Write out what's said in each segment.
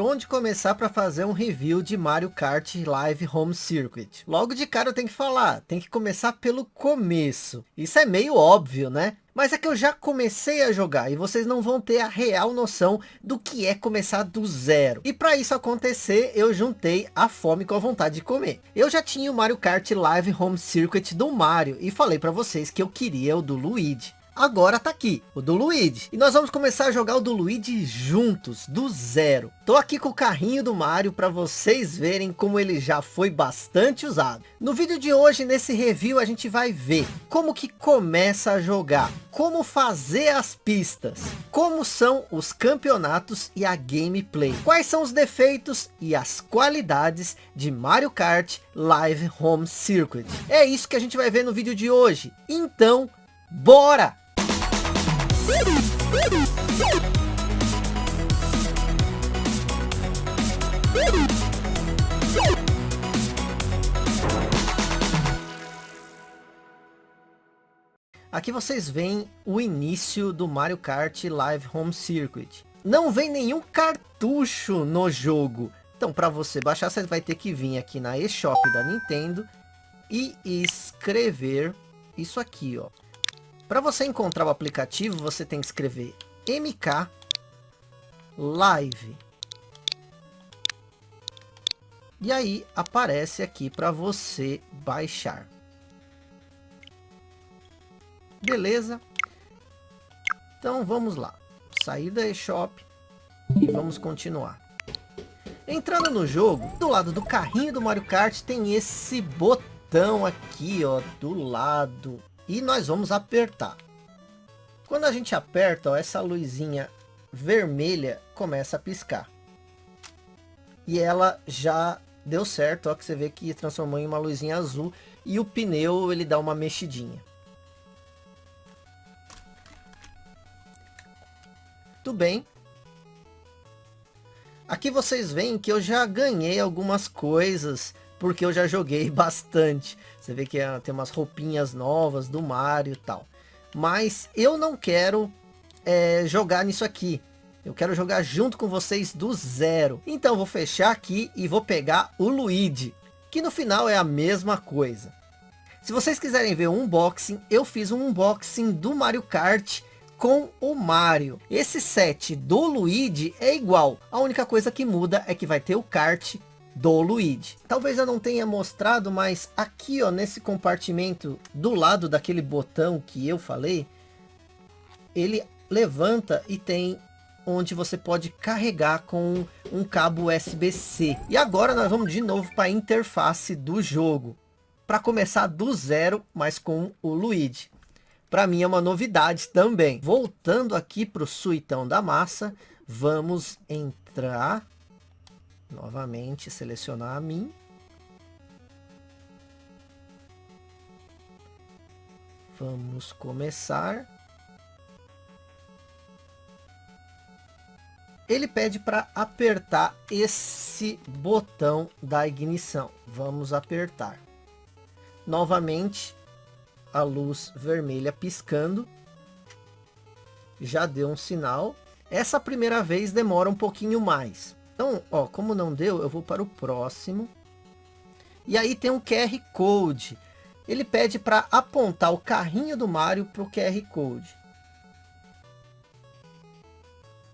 onde começar para fazer um review de Mario Kart Live Home Circuit. Logo de cara eu tenho que falar, tem que começar pelo começo. Isso é meio óbvio, né? Mas é que eu já comecei a jogar e vocês não vão ter a real noção do que é começar do zero. E para isso acontecer, eu juntei a fome com a vontade de comer. Eu já tinha o Mario Kart Live Home Circuit do Mario e falei para vocês que eu queria o do Luigi agora tá aqui, o do Luigi. E nós vamos começar a jogar o do Luigi juntos, do zero. Tô aqui com o carrinho do Mario para vocês verem como ele já foi bastante usado. No vídeo de hoje, nesse review, a gente vai ver como que começa a jogar, como fazer as pistas, como são os campeonatos e a gameplay, quais são os defeitos e as qualidades de Mario Kart Live Home Circuit. É isso que a gente vai ver no vídeo de hoje. Então, bora! Aqui vocês veem o início do Mario Kart Live Home Circuit. Não vem nenhum cartucho no jogo. Então, para você baixar, você vai ter que vir aqui na eShop da Nintendo e escrever isso aqui, ó. Para você encontrar o aplicativo, você tem que escrever MK Live. E aí aparece aqui para você baixar. Beleza? Então vamos lá. Sair da eShop e vamos continuar. Entrando no jogo, do lado do carrinho do Mario Kart tem esse botão aqui, ó, do lado e nós vamos apertar. Quando a gente aperta, ó, essa luzinha vermelha começa a piscar. E ela já deu certo, ó, que você vê que transformou em uma luzinha azul e o pneu ele dá uma mexidinha. Tudo bem. Aqui vocês veem que eu já ganhei algumas coisas porque eu já joguei bastante. Você vê que é, tem umas roupinhas novas do Mario e tal. Mas eu não quero é, jogar nisso aqui. Eu quero jogar junto com vocês do zero. Então vou fechar aqui e vou pegar o Luigi. Que no final é a mesma coisa. Se vocês quiserem ver um unboxing, eu fiz um unboxing do Mario Kart com o Mario. Esse set do Luigi é igual. A única coisa que muda é que vai ter o kart do Luigi. Talvez eu não tenha mostrado, mas aqui ó, nesse compartimento do lado daquele botão que eu falei, ele levanta e tem onde você pode carregar com um cabo USB-C. E agora nós vamos de novo para a interface do jogo. Para começar do zero, mas com o Luigi. Para mim é uma novidade também. Voltando aqui para o suitão da massa, vamos entrar Novamente, selecionar a mim. Vamos começar. Ele pede para apertar esse botão da ignição. Vamos apertar. Novamente, a luz vermelha piscando. Já deu um sinal. Essa primeira vez demora um pouquinho mais. Então, ó, como não deu, eu vou para o próximo. E aí tem um QR Code. Ele pede para apontar o carrinho do Mario para o QR Code.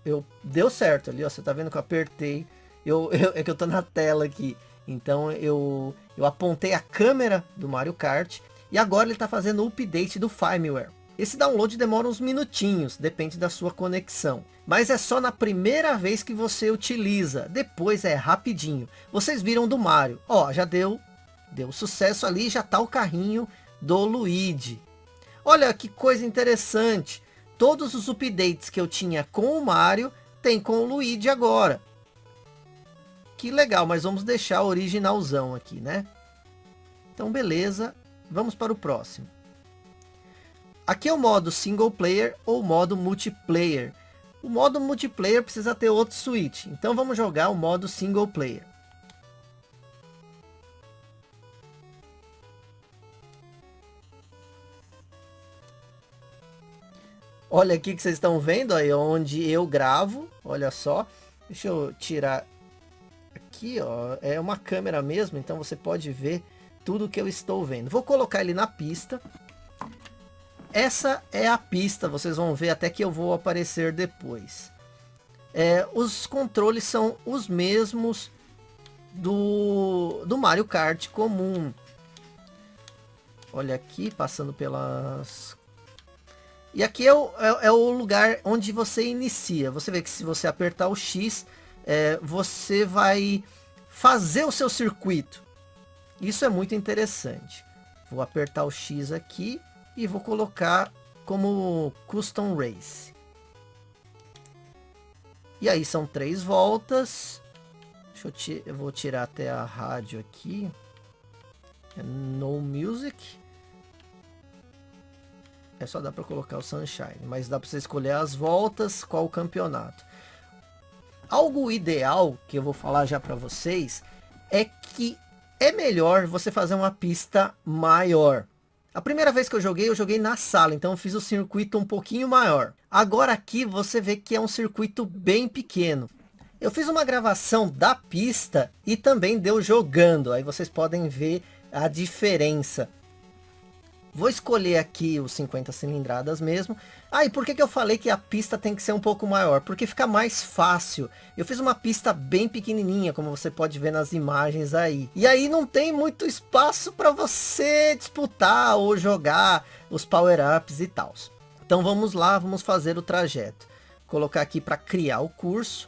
Eu, deu certo ali, ó, você tá vendo que eu apertei. Eu, eu, é que eu tô na tela aqui. Então eu, eu apontei a câmera do Mario Kart. E agora ele está fazendo o update do firmware. Esse download demora uns minutinhos, depende da sua conexão. Mas é só na primeira vez que você utiliza, depois é rapidinho. Vocês viram do Mario, ó, já deu, deu sucesso ali, já tá o carrinho do Luigi. Olha que coisa interessante, todos os updates que eu tinha com o Mario, tem com o Luigi agora. Que legal, mas vamos deixar originalzão aqui, né? Então beleza, vamos para o próximo. Aqui é o modo single player ou modo multiplayer. O modo multiplayer precisa ter outro switch. Então vamos jogar o modo single player. Olha aqui que vocês estão vendo aí onde eu gravo. Olha só. Deixa eu tirar aqui, ó, é uma câmera mesmo, então você pode ver tudo que eu estou vendo. Vou colocar ele na pista. Essa é a pista, vocês vão ver até que eu vou aparecer depois. É, os controles são os mesmos do, do Mario Kart comum. Olha aqui, passando pelas... E aqui é o, é, é o lugar onde você inicia. Você vê que se você apertar o X, é, você vai fazer o seu circuito. Isso é muito interessante. Vou apertar o X aqui e vou colocar como Custom Race. E aí são três voltas. Eu, eu vou tirar até a rádio aqui. É no Music. É só dá para colocar o Sunshine, mas dá para você escolher as voltas, qual o campeonato. Algo ideal que eu vou falar já para vocês é que é melhor você fazer uma pista maior. A primeira vez que eu joguei, eu joguei na sala, então eu fiz o circuito um pouquinho maior. Agora aqui você vê que é um circuito bem pequeno. Eu fiz uma gravação da pista e também deu jogando, aí vocês podem ver a diferença. Vou escolher aqui os 50 cilindradas mesmo. Ah, e por que, que eu falei que a pista tem que ser um pouco maior? Porque fica mais fácil. Eu fiz uma pista bem pequenininha, como você pode ver nas imagens aí. E aí não tem muito espaço para você disputar ou jogar os power-ups e tal. Então vamos lá, vamos fazer o trajeto. Colocar aqui para criar o curso.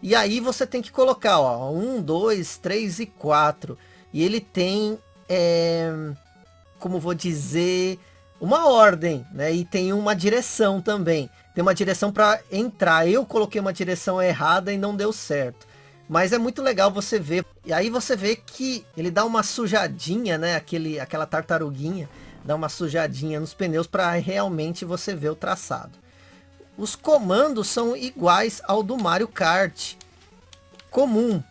E aí você tem que colocar, ó, 1, 2, 3 e 4. E ele tem... É como vou dizer, uma ordem, né? E tem uma direção também. Tem uma direção para entrar. Eu coloquei uma direção errada e não deu certo. Mas é muito legal você ver. E aí você vê que ele dá uma sujadinha, né? Aquele, aquela tartaruguinha dá uma sujadinha nos pneus para realmente você ver o traçado. Os comandos são iguais ao do Mario Kart comum.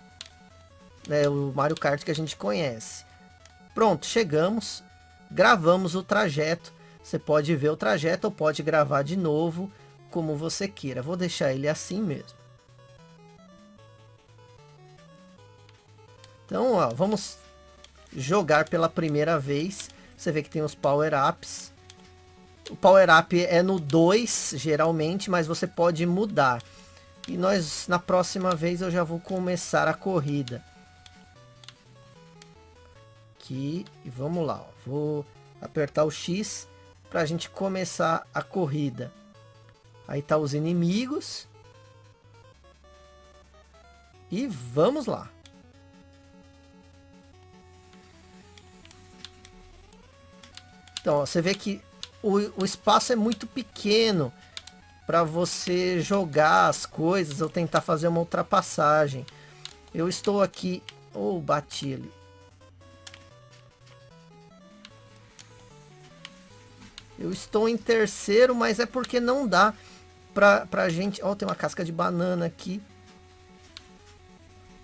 Né, o Mario Kart que a gente conhece. Pronto, chegamos gravamos o trajeto. Você pode ver o trajeto ou pode gravar de novo, como você queira. Vou deixar ele assim mesmo. Então, ó, vamos jogar pela primeira vez. Você vê que tem os power-ups. O power-up é no 2, geralmente, mas você pode mudar. E nós, na próxima vez, eu já vou começar a corrida aqui e vamos lá. Ó. Vou apertar o X para a gente começar a corrida. Aí tá os inimigos. E vamos lá. Então, ó, você vê que o, o espaço é muito pequeno para você jogar as coisas ou tentar fazer uma ultrapassagem. Eu estou aqui... Ou oh, bati ali. Eu estou em terceiro, mas é porque não dá pra, pra gente... Ó, tem uma casca de banana aqui.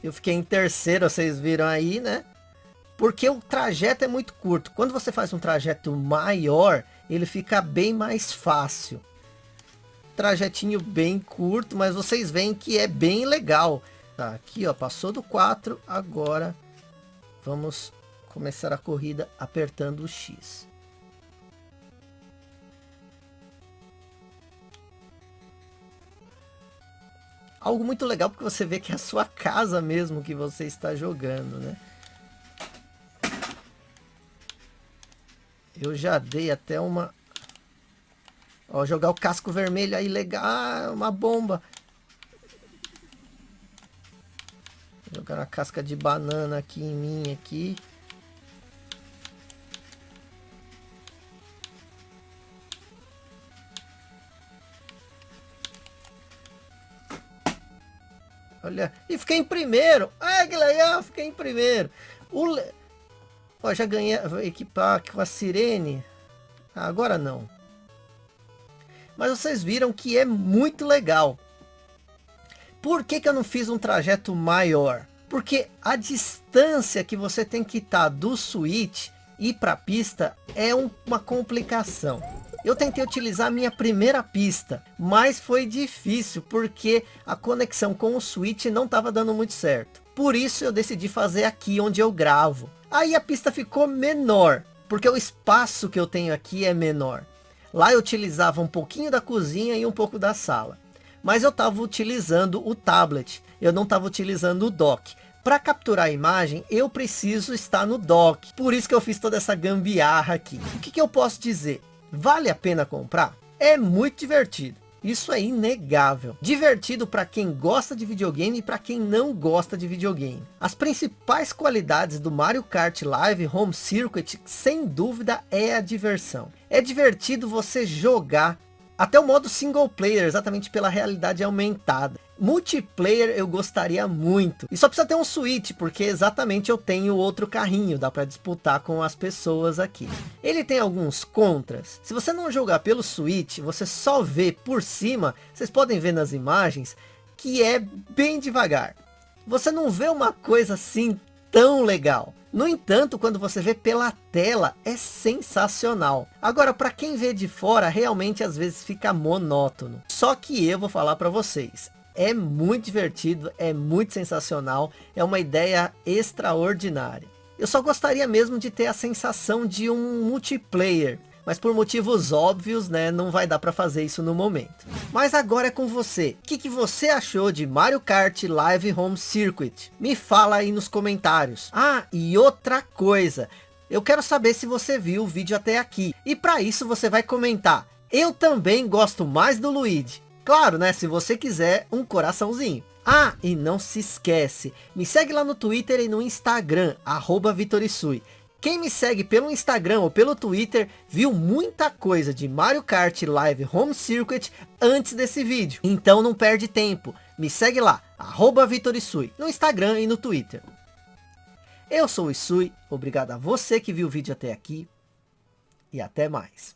Eu fiquei em terceiro, vocês viram aí, né? Porque o trajeto é muito curto. Quando você faz um trajeto maior, ele fica bem mais fácil. Trajetinho bem curto, mas vocês veem que é bem legal. Tá, aqui ó, passou do 4, agora vamos começar a corrida apertando o X. algo muito legal porque você vê que é a sua casa mesmo que você está jogando, né? Eu já dei até uma... Ó, jogar o casco vermelho aí, legal, ah, uma bomba. Jogar uma casca de banana aqui em mim, aqui. Olha, e fiquei em primeiro. Ah, que legal, fiquei em primeiro. O le... Ó, já ganhei equipar com a sirene. Ah, agora não. Mas vocês viram que é muito legal. Por que, que eu não fiz um trajeto maior? Porque a distância que você tem que estar do switch e para a pista é um, uma complicação. Eu tentei utilizar a minha primeira pista, mas foi difícil porque a conexão com o Switch não estava dando muito certo. Por isso eu decidi fazer aqui onde eu gravo. Aí a pista ficou menor, porque o espaço que eu tenho aqui é menor. Lá eu utilizava um pouquinho da cozinha e um pouco da sala. Mas eu estava utilizando o tablet, eu não estava utilizando o dock. Para capturar a imagem, eu preciso estar no dock. Por isso que eu fiz toda essa gambiarra aqui. O que, que eu posso dizer? Vale a pena comprar? É muito divertido. Isso é inegável. Divertido para quem gosta de videogame e para quem não gosta de videogame. As principais qualidades do Mario Kart Live Home Circuit, sem dúvida, é a diversão. É divertido você jogar até o modo single player, exatamente pela realidade aumentada. Multiplayer eu gostaria muito. E só precisa ter um Switch, porque exatamente eu tenho outro carrinho. Dá para disputar com as pessoas aqui. Ele tem alguns contras. Se você não jogar pelo Switch, você só vê por cima. Vocês podem ver nas imagens que é bem devagar. Você não vê uma coisa assim tão legal. No entanto, quando você vê pela tela, é sensacional. Agora, para quem vê de fora, realmente às vezes fica monótono. Só que eu vou falar para vocês, é muito divertido, é muito sensacional, é uma ideia extraordinária. Eu só gostaria mesmo de ter a sensação de um multiplayer, mas por motivos óbvios, né, não vai dar para fazer isso no momento. Mas agora é com você. O que, que você achou de Mario Kart Live Home Circuit? Me fala aí nos comentários. Ah, e outra coisa. Eu quero saber se você viu o vídeo até aqui. E para isso você vai comentar. Eu também gosto mais do Luigi. Claro, né? Se você quiser um coraçãozinho. Ah, e não se esquece. Me segue lá no Twitter e no Instagram. Arroba Vitorisui. Quem me segue pelo Instagram ou pelo Twitter viu muita coisa de Mario Kart Live Home Circuit antes desse vídeo. Então não perde tempo. Me segue lá, arroba Vitorisui, no Instagram e no Twitter. Eu sou o Isui, obrigado a você que viu o vídeo até aqui e até mais.